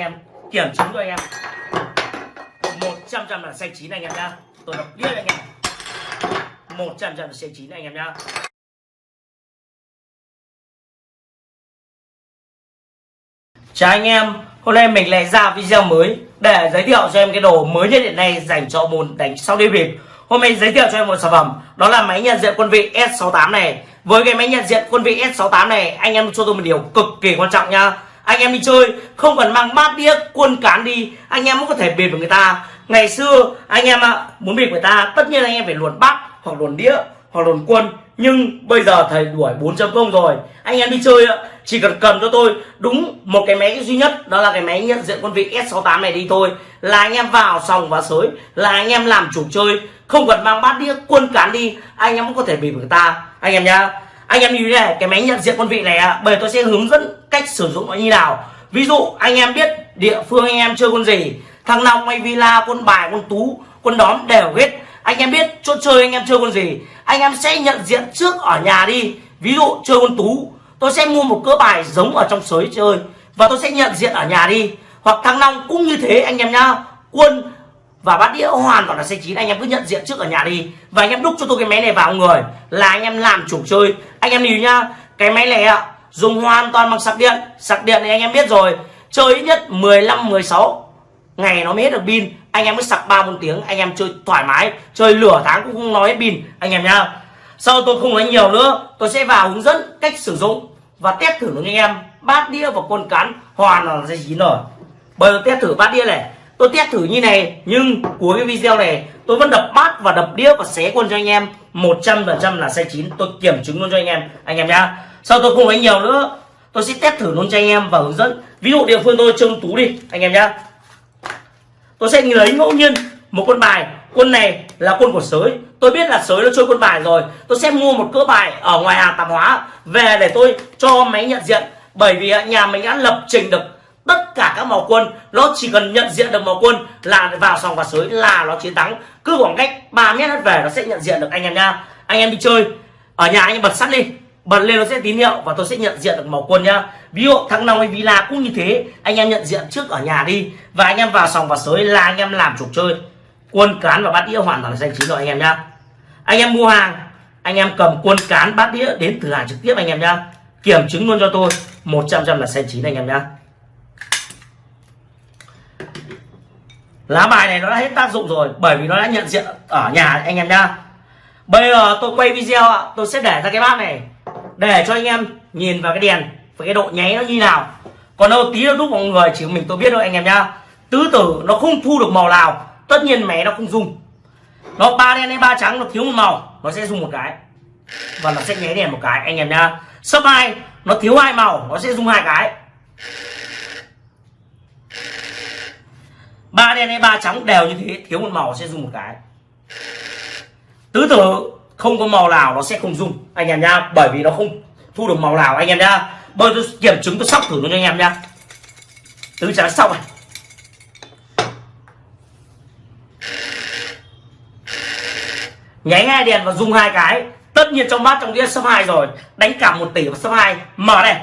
em, kiểm chứng cho anh em. một trăm là xanh chín anh em nhá. Tôi đọc biết anh em. một trăm là xanh chín anh em nhá. Chào anh em, hôm nay mình lại ra video mới để giới thiệu cho em cái đồ mới nhất hiện nay dành cho môn đánh sau đi bịp. Hôm nay giới thiệu cho em một sản phẩm, đó là máy nhận diện quân vị S68 này. Với cái máy nhận diện quân vị S68 này, anh em cho tôi một điều cực kỳ quan trọng nha anh em đi chơi, không cần mang bát đĩa quân cán đi. Anh em cũng có thể bịp với người ta. Ngày xưa, anh em ạ muốn bịp người ta, tất nhiên anh em phải luồn bát, hoặc luồn đĩa, hoặc luồn quân nhưng bây giờ thầy đuổi 4.0 rồi. Anh em đi chơi ạ, chỉ cần cầm cho tôi. Đúng một cái máy duy nhất, đó là cái máy nhận diện quân vị S68 này đi thôi. Là anh em vào sòng và sới, là anh em làm chủ chơi. Không cần mang bát đĩa quân cán đi, anh em cũng có thể bị người ta. Anh em nhá anh em như thế này, cái máy nhận diện quân vị này ạ bởi tôi sẽ hướng dẫn cách sử dụng nó như nào. Ví dụ, anh em biết địa phương anh em chơi quân gì, thằng long hay villa quân bài quân tú quân đóm đều hết. Anh em biết chỗ chơi anh em chơi quân gì, anh em sẽ nhận diện trước ở nhà đi. Ví dụ, chơi quân tú, tôi sẽ mua một cỡ bài giống ở trong sới chơi, và tôi sẽ nhận diện ở nhà đi. Hoặc thằng long cũng như thế anh em nhá, quân và bát đĩa hoàn toàn là xe chín. Anh em cứ nhận diện trước ở nhà đi. Và anh em đúc cho tôi cái máy này vào người là anh em làm chủ chơi. Anh em lưu nhá, cái máy này ạ, dùng hoàn toàn bằng sạc điện. Sạc điện thì anh em biết rồi, chơi ít nhất 15 16 ngày nó mới hết được pin. Anh em mới sạc ba, bốn tiếng, anh em chơi thoải mái. Chơi lửa tháng cũng không nói hết pin, anh em nhá. Sau tôi không nói nhiều nữa, tôi sẽ vào hướng dẫn cách sử dụng và test thử với anh em. Bát đĩa và quân cán hoàn là dây chín rồi. Bây giờ test thử bát đĩa này tôi test thử như này, nhưng cuối cái video này, tôi vẫn đập bát và đập đĩa và xé quân cho anh em. 100% là sai chín. Tôi kiểm chứng luôn cho anh em. Anh em nhá. Sau tôi không nói nhiều nữa, tôi sẽ test thử luôn cho anh em và hướng dẫn. Ví dụ địa phương tôi trông tú đi, anh em nhá. Tôi sẽ lấy ngẫu nhiên một quân bài. Quân này là quân của sới. Tôi biết là sới nó chơi quân bài rồi. Tôi sẽ mua một cỡ bài ở ngoài hàng tạp hóa về để tôi cho máy nhận diện. Bởi vì nhà mình đã lập trình được tất cả các màu quân, nó chỉ cần nhận diện được màu quân là vào sòng và sới, là nó chiến thắng. Cứ khoảng cách 3 mét hết về, nó sẽ nhận diện được anh em nha. Anh em đi chơi, ở nhà anh em bật sắt đi. Bật lên nó sẽ tín hiệu và tôi sẽ nhận diện được màu quân nhá ví dụ thằng nào hay villa cũng như thế, anh em nhận diện trước ở nhà đi và anh em vào sòng và sới là anh em làm trục chơi. Quân cán và bát đĩa hoàn toàn là xanh chín rồi anh em nhá anh em mua hàng, anh em cầm quân cán bát đĩa đến từ hàng trực tiếp anh em nhá kiểm chứng luôn cho tôi 100 trăm là xanh chín anh em nhá lá bài này nó đã hết tác dụng rồi, bởi vì nó đã nhận diện ở nhà anh em nhá. Bây giờ tôi quay video ạ, tôi sẽ để ra cái bát này, để cho anh em nhìn vào cái đèn, và cái độ nháy nó như nào. Còn đâu tí nó đúc mọi người chỉ mình tôi biết thôi, anh em nhá. Tứ tử nó không thu được màu nào, tất nhiên mẹ nó không dùng. Nó ba đen hay ba trắng, nó thiếu một màu, nó sẽ dùng một cái. Và nó sẽ nháy đèn một cái, anh em nhá. Sấp hai, nó thiếu hai màu, nó sẽ dùng hai cái. Ba đen hay ba trắng đều như thế, thiếu một màu sẽ dùng một cái. Tứ tử, không có màu nào nó sẽ không dùng. Anh em nhá, bởi vì nó không thu được màu nào, anh em nhá. Bây tôi kiểm chứng, tôi sóc thử nó cho anh em nhá. Tứ trắng xong này. Nháy hai đèn và dùng hai cái. Tất nhiên trong bát trong đĩa số hai rồi. Đánh cả một tỷ và số hai. Mở đây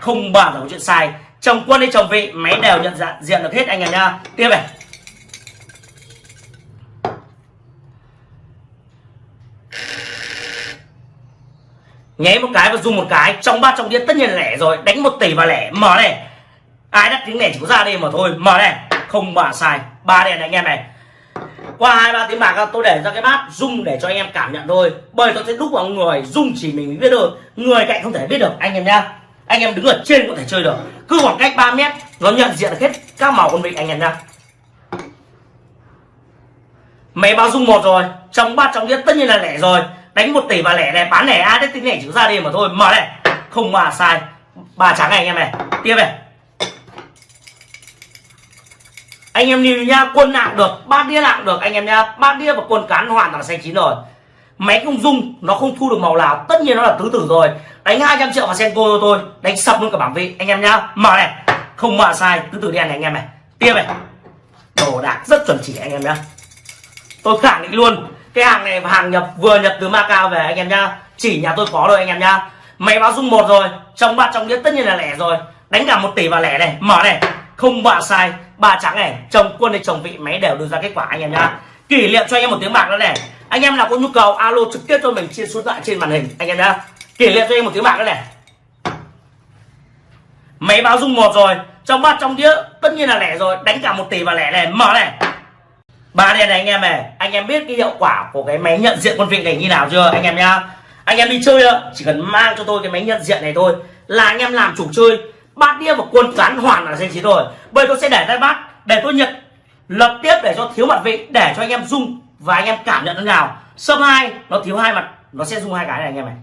không bao giờ có chuyện sai chồng quân hay chồng vị máy đều nhận dạng, diện được hết anh em nha. Tiếp này. Nháy một cái và dùng một cái, trong ba trong đĩa tất nhiên là lẻ rồi. Đánh một tỷ và lẻ. Mở này. Ai đắt tiếng lẻ chỉ có ra đi mà thôi. Mở này. Không bà sai. Ba đèn này, anh em này. Qua hai, ba tiếng bạc, tôi để ra cái bát rung để cho anh em cảm nhận thôi. Bởi tôi sẽ đúc vào người, rung chỉ mình biết được. Người cạnh không thể biết được, anh em nhá anh em đứng ở trên có thể chơi được. Cứ khoảng cách 3 mét, nó nhận diện được hết các màu con vịt anh em nhá máy báo dung một rồi, trong ba trong đĩa tất nhiên là lẻ rồi. Đánh một tỷ và lẻ này, bán lẻ ai đấy tính lẻ chữ ra đi mà thôi. Mở này, không mà sai. Ba trắng này anh em này. Tiếp này. Anh em nhìn nhá quân nặng được ba đĩa nặng được anh em nhá ba đĩa và quân cán hoàn toàn xanh chín rồi. Máy không dung, nó không thu được màu nào. Tất nhiên nó là tứ tử rồi đánh 200 triệu vào senko cho tôi, đánh sập luôn cả bảng vị anh em nhá, mở này. Không mở sai, cứ từ đen này anh em này. Tiếp này. Đồ đạc rất chuẩn chỉ anh em nhá. Tôi khẳng định luôn, cái hàng này hàng nhập, vừa nhập từ Macau về anh em nhá. Chỉ nhà tôi có rồi anh em nhá. Máy báo dung một rồi, trong bát trong đĩa tất nhiên là lẻ rồi. Đánh cả một tỷ vào lẻ này, mở này. Không bạ sai, ba trắng này, chồng quân hay chồng vị, máy đều đưa ra kết quả anh em nhá. Kỷ niệm cho anh em một tiếng bạc nữa này. Anh em nào có nhu cầu, alo trực tiếp cho mình trên số điện thoại trên màn hình, anh em nhá kể niệm cho em một tiếng bạc nữa này. Máy báo rung một rồi, trong bát trong đĩa tất nhiên là lẻ rồi, đánh cả một tỷ và lẻ này, mở này. Ba đèn này anh em này, anh em biết cái hiệu quả của cái máy nhận diện quân vị này như nào chưa, anh em nhá? Anh em đi chơi chỉ cần mang cho tôi cái máy nhận diện này thôi, là anh em làm chủ chơi, bát đĩa và quân cán hoàn là danh trí rồi. Bây tôi sẽ để tay bát, để tôi nhận, lập tiếp để cho thiếu mặt vị, để cho anh em rung và anh em cảm nhận thế nào. Sâm hai, nó thiếu hai mặt, nó sẽ rung hai cái này anh em này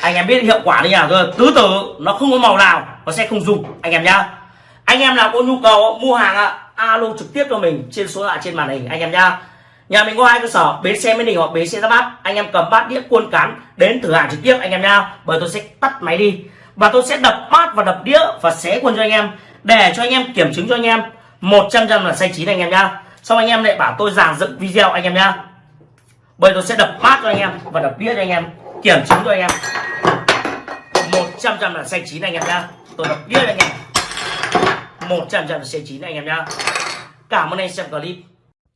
anh em biết hiệu quả như nào rồi tứ tử, nó không có màu nào, nó sẽ không dùng. Anh em nhá. Anh em nào có nhu cầu mua hàng ạ alo trực tiếp cho mình trên số lạ trên màn hình, anh em nhá. Nhà mình có hai cơ sở, bến xe mỹ đình hoặc bến xe giáp bát. Anh em cầm bát đĩa cuôn cán đến thử hàng trực tiếp, anh em nhá. Bởi tôi sẽ tắt máy đi. Và tôi sẽ đập bát và đập đĩa và xé quân cho anh em, để cho anh em kiểm chứng cho anh em. 100 trăm là sai chín anh em nhá. Xong anh em lại bảo tôi giảng dựng video, anh em nhá. Bởi tôi sẽ đập bát cho anh em và đập đĩa cho anh em kiểm chứng cho anh em. 100 trăm là xanh chín anh em nhá. Tôi đọc biết anh em. 100 trăm là xanh chín anh em nhá. Cảm ơn anh xem clip.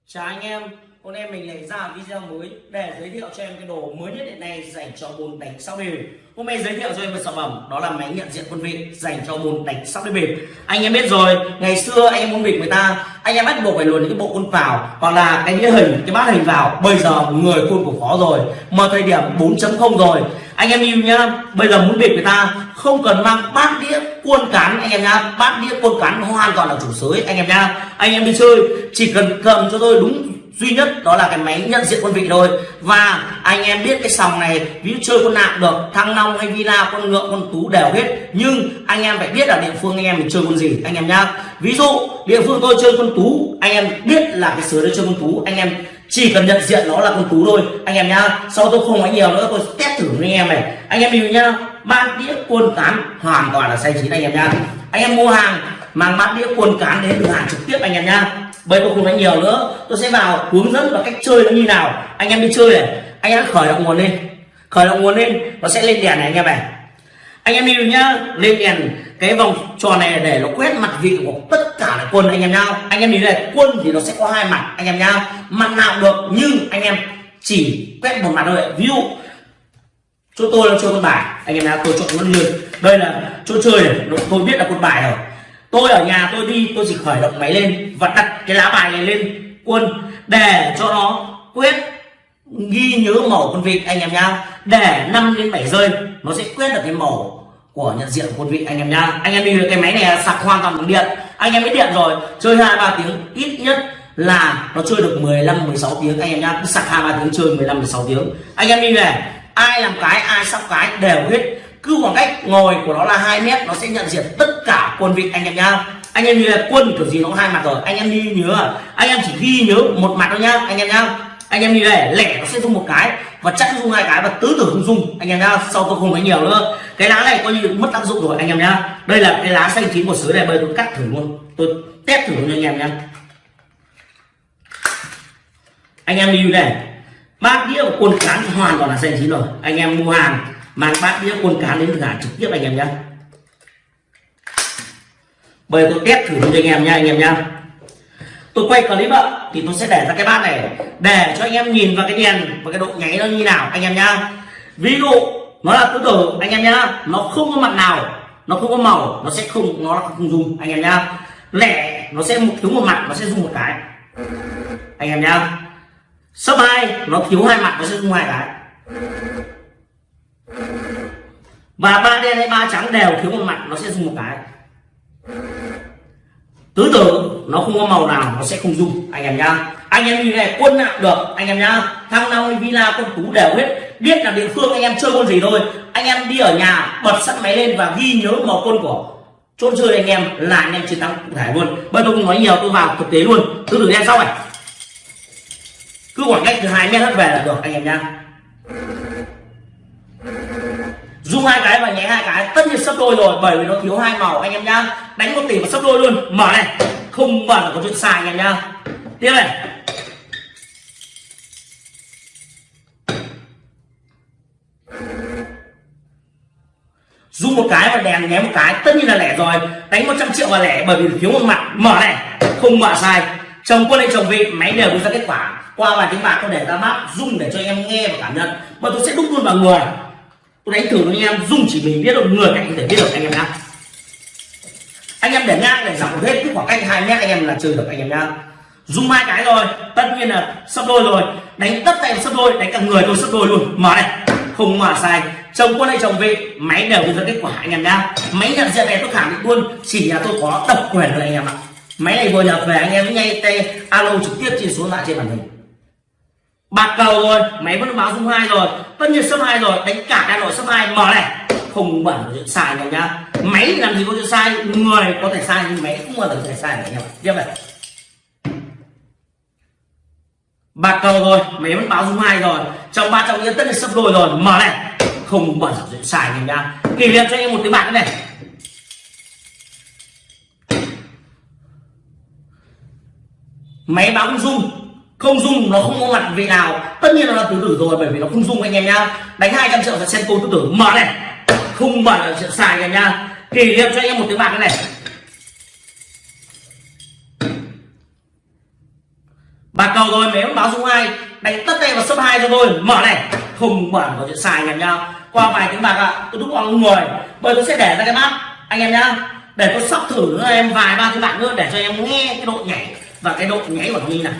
Chào anh em hôm nay mình lại ra video mới để giới thiệu cho em cái đồ mới nhất hiện nay dành cho môn đánh sáu đều hôm nay giới thiệu cho em một sản phẩm, đó là máy nhận diện quân vị dành cho môn đánh sáu đều bịp anh em biết rồi, ngày xưa anh em muốn bịp người ta, anh em bắt buộc phải luồn những cái bộ quân vào, hoặc là cái đĩa hình, cái bát hình vào. Bây giờ người khuôn của khó rồi, mà thời điểm 4.0 rồi. Anh em yêu nhá, bây giờ muốn bịp người ta không cần mang bát đĩa cuôn cán, anh em nhá. Bát đĩa cuôn cán hoàn toàn là chủ sới anh em nhá. Anh em đi chơi, chỉ cần cầm cho tôi đúng duy nhất đó là cái máy nhận diện quân vị thôi. Và anh em biết cái sòng này, ví dụ chơi con nạc được, thăng long hay villa con ngựa con tú đều hết. Nhưng anh em phải biết là địa phương anh em mình chơi con gì, anh em nhá. Ví dụ, địa phương tôi chơi con tú, anh em biết là cái sứa đấy chơi con tú. Anh em chỉ cần nhận diện nó là con tú thôi, anh em nhá. Sau tôi không nói nhiều nữa, tôi test thử với anh em này. Anh em hiểu nhá bát đĩa quân cán hoàn toàn là say chín anh em nhá. Anh em mua hàng mang bát đĩa quân cán đến cửa hàng trực tiếp anh em nha. bây tôi không nói nhiều nữa, tôi sẽ vào hướng dẫn và cách chơi nó như nào. Anh em đi chơi này, anh em khởi động nguồn lên. Khởi động nguồn lên, nó sẽ lên đèn này anh em này anh em đi nhá, lên đèn cái vòng tròn này để nó quét mặt vị của tất cả là quân anh em nhá. Anh em đi này quân thì nó sẽ có hai mặt anh em nhá. Mặt nào được nhưng anh em chỉ quét một mặt thôi. Ví dụ, chỗ tôi là chơi con bài, anh em nhá, tôi chọn con lươn. đây là chỗ chơi này tôi biết là con bài rồi tôi ở nhà tôi đi, tôi chỉ khởi động máy lên và đặt cái lá bài này lên quân để cho nó quyết ghi nhớ màu con vịt anh em nhá để 5 đến 7 rơi, nó sẽ quyết được cái màu của nhận diện quân con vịt anh em nhá anh em đi được cái máy này sạc hoàn toàn bằng điện. Anh em biết điện rồi, chơi hai ba tiếng ít nhất là nó chơi được 15 16 tiếng. Anh em nhá cứ sạc hai ba tiếng, chơi 15 16 tiếng. Anh em đi về, ai làm cái, ai sắp cái đều hết cứ khoảng cách ngồi của nó là 2 mét, nó sẽ nhận diện tất cả quân vị anh em nhá. Anh em như là quân kiểu gì nó hai mặt rồi. Anh em đi nhớ, anh em chỉ ghi nhớ một mặt thôi nhá, anh em nhá. Anh em đi này lẻ nó sẽ dùng một cái, và chắc nó dùng hai cái và tứ tử không dùng anh em nhá. Sau tôi không nói nhiều nữa. Cái lá này coi như mất tác dụng rồi, anh em nhá. Đây là cái lá xanh chín của sứ này, bây tôi cắt thử luôn. Tôi test thử cho anh em nhá. Anh em đi này bát đĩa của quân cán hoàn toàn là xanh chín rồi. Anh em mua hàng mang bát đĩa quân cán đến giả trực tiếp anh em nhé bây giờ tôi test thử cho anh em nha anh em nha tôi quay clip ạ, thì tôi sẽ để ra cái bát này, để cho anh em nhìn vào cái đèn và cái độ nháy nó như nào, anh em nhá. Ví dụ, nó là tứ tử, anh em nhá, nó không có mặt nào, nó không có màu, nó sẽ không, nó không dùng anh em nhá. Lẻ, nó sẽ thiếu một mặt, nó sẽ dùng một cái. Anh em nhá. Sấp hai, nó thiếu hai mặt, nó sẽ dùng hai cái và ba đen hay ba trắng đều thiếu một mặt, nó sẽ dùng một cái. Tứ tử nó không có màu nào, nó sẽ không dùng. Anh em nhá. Anh em như này, quân nào được, anh em nhá. Thăng long villa con tú đều hết. Biết là địa phương anh em chơi con gì thôi. Anh em đi ở nhà, bật sẵn máy lên và ghi nhớ màu quân của chốt chơi anh em là anh em chiến thắng cụ thể luôn. Bây tôi không nói nhiều, tôi vào thực tế luôn. Tứ tử đen sau này. Cứ khoảng cách từ hai mét hết về là được, anh em nhá dung hai cái và nhé hai cái. Tất nhiên sắp đôi rồi, bởi vì nó thiếu hai màu, anh em nhá. Đánh một tỷ và sắp đôi luôn. Mở này. Không mở là có chuyện xài anh em nhá. Tiếp này. Dùng một cái và đèn ném một cái. Tất nhiên là lẻ rồi. Đánh 100 triệu và lẻ, bởi vì thiếu một mặt. Mở này. Không mở sai. Chồng quân hay chồng vị, máy đều đưa ra kết quả. Qua vài tiếng bạc tôi để ra mắt dung để cho anh em nghe và cảm nhận. Và tôi sẽ đúc luôn vào người tôi đánh thử với anh em, dung chỉ mình biết được, người cạnh có thể biết được anh em nhá. Anh em để ngang, để dọc hết cái khoảng cách hai mét, anh em là chơi được anh em nhá. Dùng hai cái rồi, tất nhiên là sắp đôi rồi. Đánh tất tay sắp đôi, đánh cả người tôi sắp đôi luôn. Mở này, không mở sai. Chồng quân hay chồng vị máy đều đưa ra kết quả anh em nhá. Máy nhận diện này tôi khẳng định luôn, chỉ là tôi có độc quyền thôi anh em ạ. Máy này vừa nhập về, anh em ngay tay alo trực tiếp trên số điện trên màn hình bạc cầu rồi, máy vẫn báo dung hai rồi, tất nhiên số hai rồi, đánh cả cái nội số hai. Mở này, không bẩn chuyện sai anh nhá. Máy làm gì có chuyện sai, người có thể sai nhưng máy không bao giờ có thể sai này em tiếp này. Bạc cầu rồi, máy vẫn báo dung hai rồi. Trong ba trong yên tất là sắp đôi rồi. Mở này, không bẩn chuyện sai anh nhá kỷ niệm cho anh em một tiếng bạc này. Máy báo không dung không dung nó không có mặt vị nào. Tất nhiên nó là tứ tử rồi bởi vì nó không dung anh em nhá. Đánh 200 triệu là sen tứ tử mở này. Không mở là chuyện xài anh em nhá. Kỷ niệm cho anh em một tiếng bạc này. Bạc cầu rồi nếu báo dung hai đánh tất tay vào sấp hai cho tôi. Mở này. Không mở có chuyện xài anh em nhá. Qua vài tiếng bạc ạ à, tôi đúc bằng người. Bởi tôi sẽ để ra cái bát anh em nhá. Để tôi sóc thử em vài ba tiếng bạc nữa để cho em nghe cái độ nhảy và cái độ nhảy của nó như này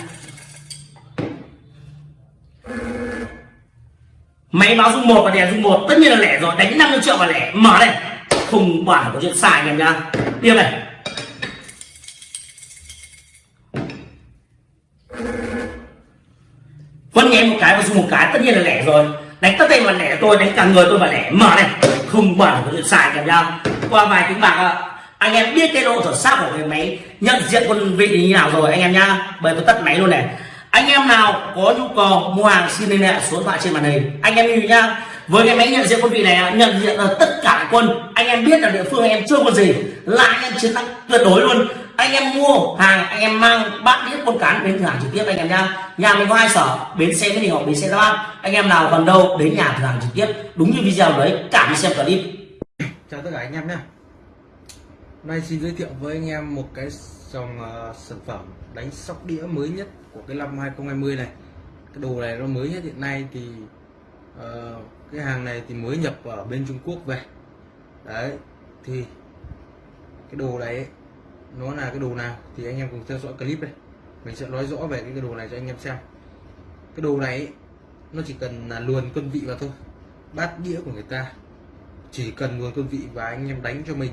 máy báo dung một và đèn dung một, tất nhiên là lẻ rồi. Đánh 50 triệu và lẻ. Mở này không quản có chuyện xài anh em nhá. Tiếp này. Vẫn nghe một cái và dùng một cái, tất nhiên là lẻ rồi. Đánh tất tay mà lẻ tôi đánh cả người tôi và lẻ. Mở này. Không quản có chuyện xài anh em nha qua vài tiếng bạc ạ. Anh em biết cái độ chuẩn xác của cái máy nhận diện quân vị như nào rồi, anh em nhá. Bởi tôi tắt máy luôn này anh em nào có nhu cầu mua hàng xin liên hệ số điện thoại trên màn hình. Anh em lưu nhá với cái máy nhận diện quân vị này nhận diện là tất cả quân. Anh em biết là địa phương anh em chưa quân gì là anh em chiến thắng tuyệt đối luôn. Anh em mua hàng anh em mang bát đĩa con cán đến cửa hàng trực tiếp anh em nhá. Nhà mình có hai sở bến xe mỹ đình hoặc bến xe ra. anh em nào gần đâu đến nhà cửa hàng trực tiếp. Đúng như video đấy cảm ơn xem clip. Chào tất cả anh em nhé nay xin giới thiệu với anh em một cái dòng uh, sản phẩm đánh sóc đĩa mới nhất của cái năm 2020 này. Cái đồ này nó mới nhất hiện nay thì uh, cái hàng này thì mới nhập ở bên Trung Quốc về. Đấy thì cái đồ này ấy, nó là cái đồ nào thì anh em cùng theo dõi clip này mình sẽ nói rõ về cái đồ này cho anh em xem. Cái đồ này ấy, nó chỉ cần là luồn quân vị vào thôi. Bát đĩa của người ta. Chỉ cần luồn quân vị và anh em đánh cho mình.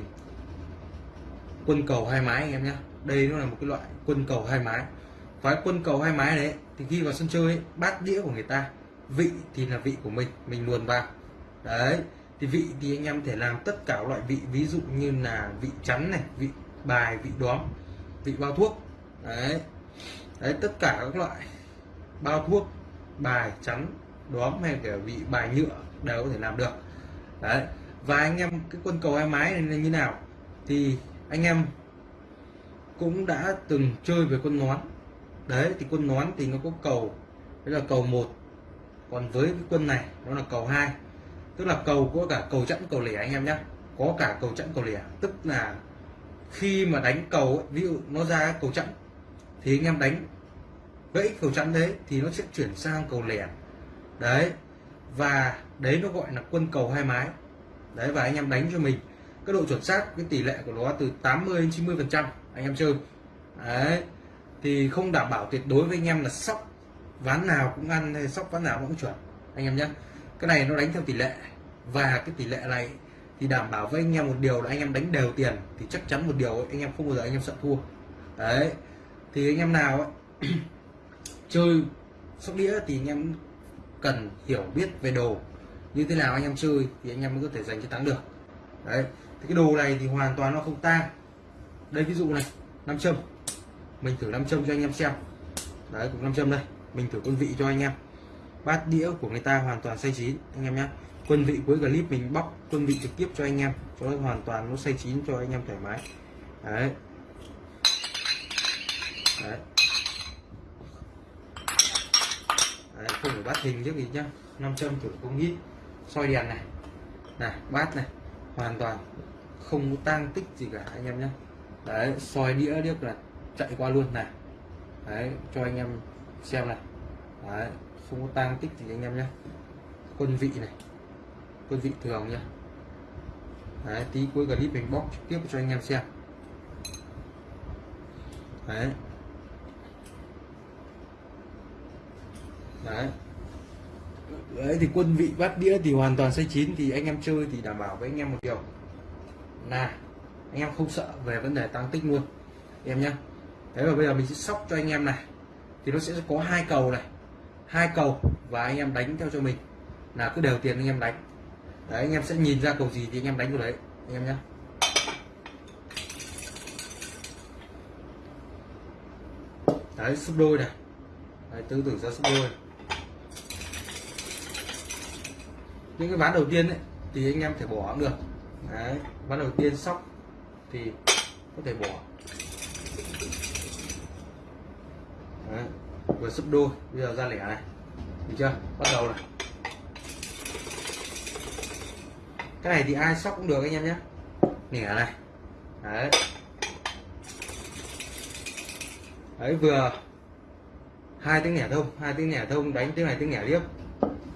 Quân cầu hai mái anh em nhé đây nó là một cái loại quân cầu hai mái và quân cầu hai mái đấy thì khi vào sân chơi ấy, bát đĩa của người ta vị thì là vị của mình mình luồn vào. Đấy thì vị thì anh em thể làm tất cả loại vị ví dụ như là vị chắn này vị bài vị đóm vị bao thuốc. Đấy đấy tất cả các loại bao thuốc bài chắn đóm hay cả vị bài nhựa đều có thể làm được. Đấy và anh em cái quân cầu hai mái này là như nào? Thì anh em cũng đã từng chơi với con nón đấy thì quân nón thì nó có cầu. Đấy là cầu một. Còn với cái quân này nó là cầu hai. Tức là cầu có cả cầu chẵn cầu lẻ anh em nhé có cả cầu chẵn cầu lẻ. Tức là khi mà đánh cầu ấy, ví dụ nó ra cầu chẵn thì anh em đánh gãy cầu chẵn đấy thì nó sẽ chuyển sang cầu lẻ. Đấy và đấy nó gọi là quân cầu hai mái. Đấy và anh em đánh cho mình cái độ chuẩn xác cái tỷ lệ của nó từ 80 đến 90 phần trăm. Anh em chơi đấy thì không đảm bảo tuyệt đối với anh em là sóc ván nào cũng ăn hay sóc ván nào cũng chuẩn anh em nhé cái này nó đánh theo tỷ lệ và cái tỷ lệ này thì đảm bảo với anh em một điều là anh em đánh đều tiền thì chắc chắn một điều anh em không bao giờ anh em sợ thua đấy thì anh em nào ấy, chơi sóc đĩa thì anh em cần hiểu biết về đồ như thế nào anh em chơi thì anh em mới có thể giành chiến thắng được đấy thì cái đồ này thì hoàn toàn nó không tang đây ví dụ này nam châm mình thử nam châm cho anh em xem. Đấy cũng nam châm đây. Mình thử quân vị cho anh em. Bát đĩa của người ta hoàn toàn xay chín anh em nhé quân vị cuối clip mình bóc quân vị trực tiếp cho anh em cho nó hoàn toàn nó xay chín cho anh em thoải mái. Đấy. Đấy, đấy không phải bát hình trước gì nhá. Nam châm thử không ít. Soi đèn này. Này bát này. Hoàn toàn không có tang tích gì cả anh em nhé đấy soi đĩa điếc là chạy qua luôn này. Đấy, cho anh em xem này. Đấy, không có tang tích gì anh em nhé. Quân vị này. Quân vị thường nhá đấy, tí cuối clip mình bóc trực tiếp cho anh em xem. Đấy. Đấy. Đấy, thì quân vị bát đĩa thì hoàn toàn xây chín, thì anh em chơi thì đảm bảo với anh em một điều. Là, anh em không sợ về vấn đề tăng tích luôn. Em nhé thế và bây giờ mình sẽ sóc cho anh em này. Thì nó sẽ có hai cầu này. Hai cầu và anh em đánh theo cho mình. Là cứ đều tiền anh em đánh. Đấy anh em sẽ nhìn ra cầu gì thì anh em đánh vào đấy anh em nhé đấy sấp đôi này. Đấy, tư tưởng ra sấp đôi những cái ván đầu tiên ấy, thì anh em thể bỏ cũng được. Đấy ván đầu tiên sóc thì có thể bỏ vừa sấp đôi. Bây giờ ra lẻ này. Được chưa? Bắt đầu này. Cái này thì ai sóc cũng được anh em nhé. Lẻ này. Đấy. Đấy, vừa hai tiếng lẻ thông, hai tiếng lẻ thông, đánh tiếng này, tiếng lẻ tiếp.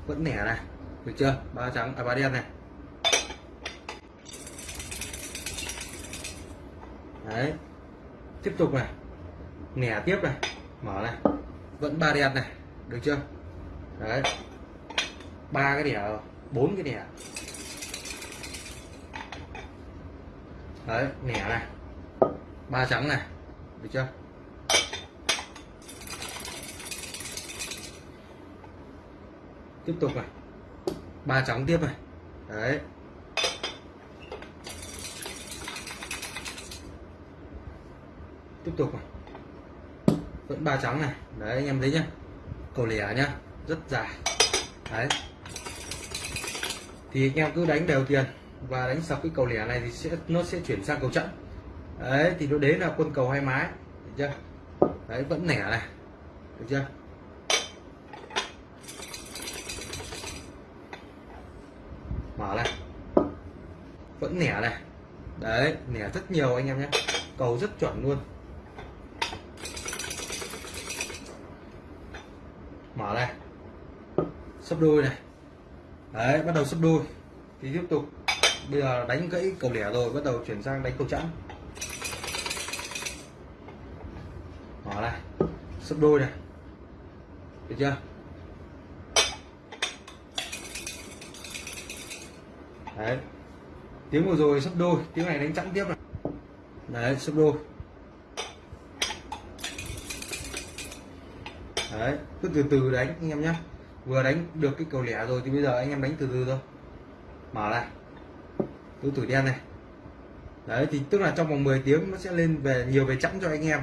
Vẫn lẻ này. Được chưa? Ba trắng à ba đen này. Đấy. Tiếp tục này. Nẻ tiếp này. Mở này vẫn ba đen này, được chưa? Đấy. Ba cái đĩa bốn cái đĩa đấy, nẻ này. Ba trắng này, được chưa? Tiếp tục này. Ba trắng tiếp này. Đấy. Tiếp tục này vẫn ba trắng này. Đấy, anh em thấy nhá. Cầu lẻ nhá. Rất dài. Đấy. Thì anh em cứ đánh đều tiền và đánh sập cái cầu lẻ này thì sẽ, nó sẽ chuyển sang cầu chẵn đấy, thì nó đấy là quân cầu hai mái. Được chưa? Đấy, vẫn nẻ này. Được chưa? Mở này. Vẫn nẻ này. Đấy, nẻ rất nhiều anh em nhé cầu rất chuẩn luôn. Mở này sấp đôi này. Đấy, bắt đầu sấp đôi. Thì tiếp tục. Bây giờ đánh gãy cầu lẻ rồi, bắt đầu chuyển sang đánh cầu chẵn. Mở này sấp đôi này. Được chưa? Đấy. Tiếng vừa rồi sấp đôi, tiếng này đánh chẵn tiếp này. Đấy, sấp đôi. Đấy, cứ từ từ đánh anh em nhé vừa đánh được cái cầu lẻ rồi thì bây giờ anh em đánh từ từ thôi. Mở này tứ tử đen này. Đấy, thì tức là trong vòng 10 tiếng nó sẽ lên về, nhiều về chẵn cho anh em.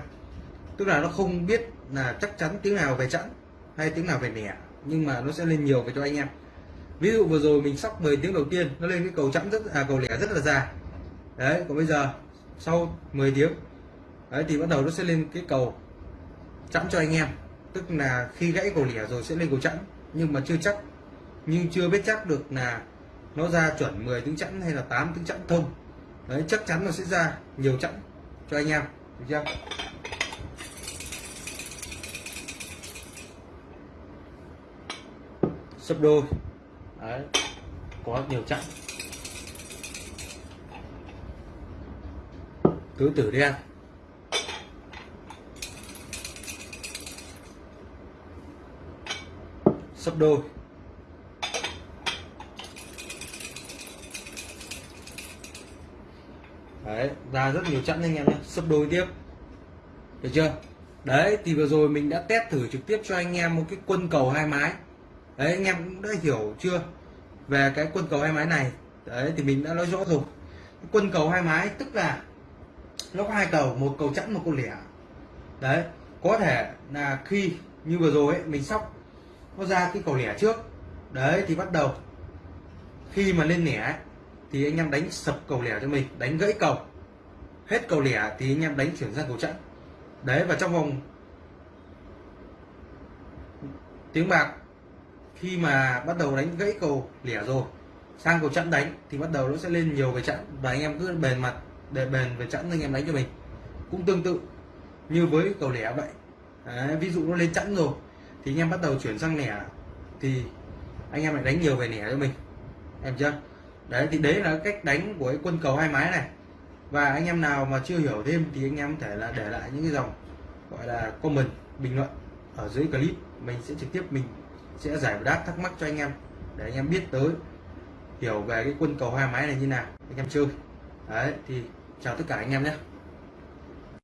Tức là nó không biết là chắc chắn tiếng nào về chẵn hay tiếng nào về lẻ nhưng mà nó sẽ lên nhiều về cho anh em. Ví dụ vừa rồi mình sóc 10 tiếng đầu tiên, nó lên cái cầu chẵn rất à cầu lẻ rất là dài. Đấy, còn bây giờ, sau 10 tiếng, đấy, thì bắt đầu nó sẽ lên cái cầu chẵn cho anh em tức là khi gãy cổ lẻ rồi sẽ lên cổ chẵn, nhưng mà chưa chắc. Nhưng chưa biết chắc được là nó ra chuẩn 10 tiếng chẵn hay là 8 tiếng chẵn thông đấy, chắc chắn nó sẽ ra nhiều chẵn cho anh em. Được chưa? Sấp đôi. Đấy, có nhiều chẵn. Tứ tử đen. Sấp đôi. Đấy ra rất nhiều chẵn anh em nhé. Sấp đôi tiếp. Được chưa? Đấy thì vừa rồi mình đã test thử trực tiếp cho anh em một cái quân cầu hai mái. Đấy anh em cũng đã hiểu chưa? Về cái quân cầu hai mái này. Đấy thì mình đã nói rõ rồi. Quân cầu hai mái tức là nó có hai cầu một cầu chẵn một cầu lẻ. Đấy có thể là khi như vừa rồi ấy, mình sóc nó ra cái cầu lẻ trước. Đấy thì bắt đầu. Khi mà lên lẻ thì anh em đánh sập cầu lẻ cho mình đánh gãy cầu. Hết cầu lẻ thì anh em đánh chuyển sang cầu chẵn. Đấy và trong vòng tiếng bạc khi mà bắt đầu đánh gãy cầu lẻ rồi sang cầu chẵn đánh thì bắt đầu nó sẽ lên nhiều về chẵn và anh em cứ bền mặt để bền về chẵn anh em đánh cho mình. Cũng tương tự như với cầu lẻ vậy. Đấy, ví dụ nó lên chẵn rồi thì anh em bắt đầu chuyển sang lẻ thì anh em lại đánh nhiều về lẻ cho mình. Em chưa? Đấy, thì đấy là cách đánh của cái quân cầu hai mái này. Và anh em nào mà chưa hiểu thêm thì anh em có thể là để lại những cái dòng gọi là comment, bình luận ở dưới clip. Mình sẽ trực tiếp, mình sẽ giải đáp thắc mắc cho anh em để anh em biết tới, hiểu về cái quân cầu hai máy này như nào. Anh em chơi. Đấy, thì chào tất cả anh em nhé.